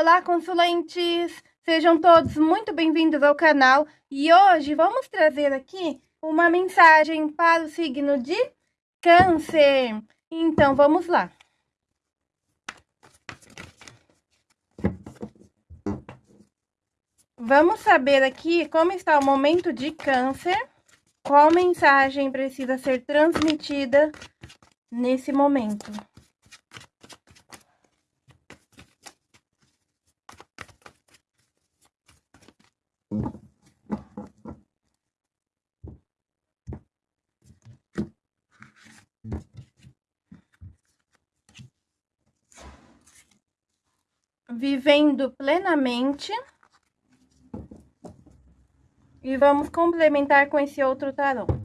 Olá, consulentes! Sejam todos muito bem-vindos ao canal e hoje vamos trazer aqui uma mensagem para o signo de Câncer. Então, vamos lá. Vamos saber aqui como está o momento de Câncer, qual mensagem precisa ser transmitida nesse momento. Vivendo plenamente. E vamos complementar com esse outro tarô.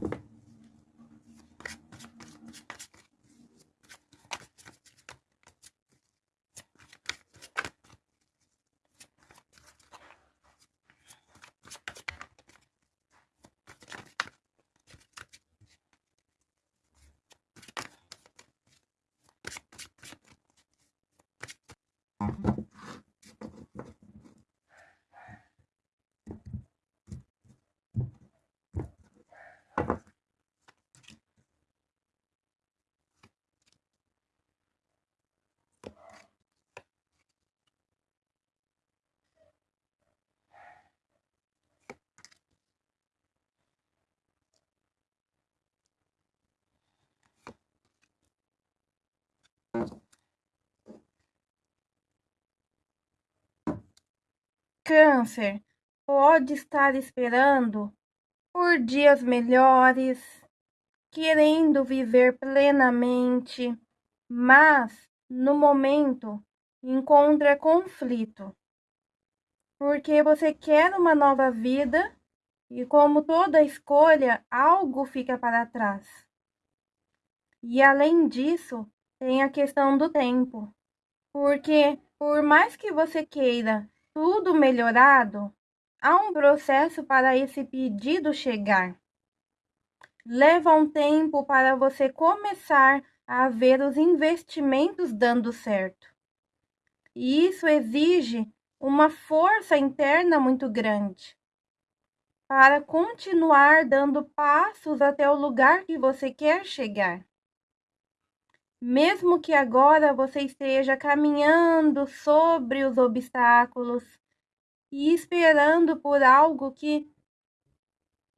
Câncer pode estar esperando por dias melhores, querendo viver plenamente, mas no momento encontra conflito. Porque você quer uma nova vida e, como toda escolha, algo fica para trás. E além disso, tem a questão do tempo. Porque, por mais que você queira tudo melhorado, há um processo para esse pedido chegar. Leva um tempo para você começar a ver os investimentos dando certo. E isso exige uma força interna muito grande para continuar dando passos até o lugar que você quer chegar. Mesmo que agora você esteja caminhando sobre os obstáculos e esperando por algo que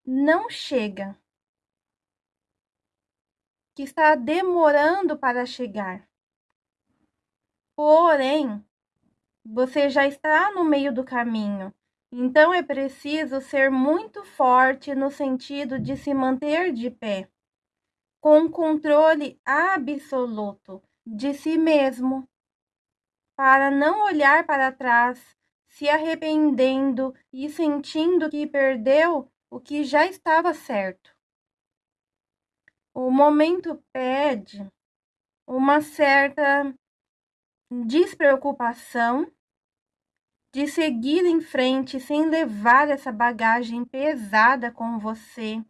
não chega, que está demorando para chegar. Porém, você já está no meio do caminho, então é preciso ser muito forte no sentido de se manter de pé com controle absoluto de si mesmo, para não olhar para trás, se arrependendo e sentindo que perdeu o que já estava certo. O momento pede uma certa despreocupação de seguir em frente sem levar essa bagagem pesada com você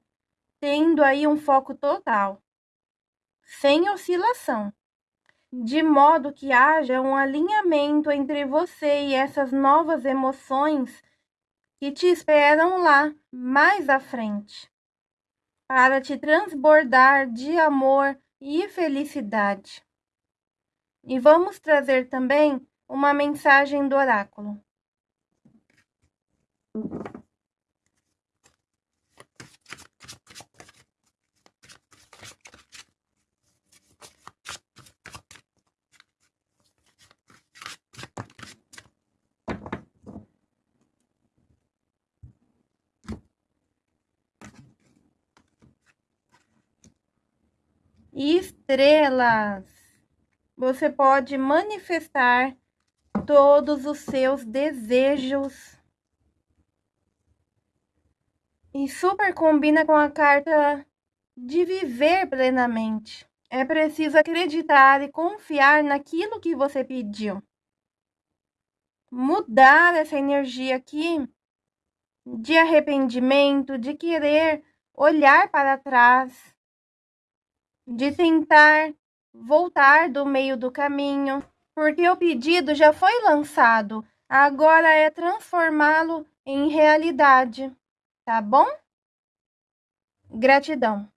tendo aí um foco total, sem oscilação, de modo que haja um alinhamento entre você e essas novas emoções que te esperam lá mais à frente, para te transbordar de amor e felicidade. E vamos trazer também uma mensagem do oráculo. Estrelas. Você pode manifestar todos os seus desejos. E super combina com a carta de viver plenamente. É preciso acreditar e confiar naquilo que você pediu. Mudar essa energia aqui de arrependimento, de querer olhar para trás de tentar voltar do meio do caminho, porque o pedido já foi lançado, agora é transformá-lo em realidade, tá bom? Gratidão.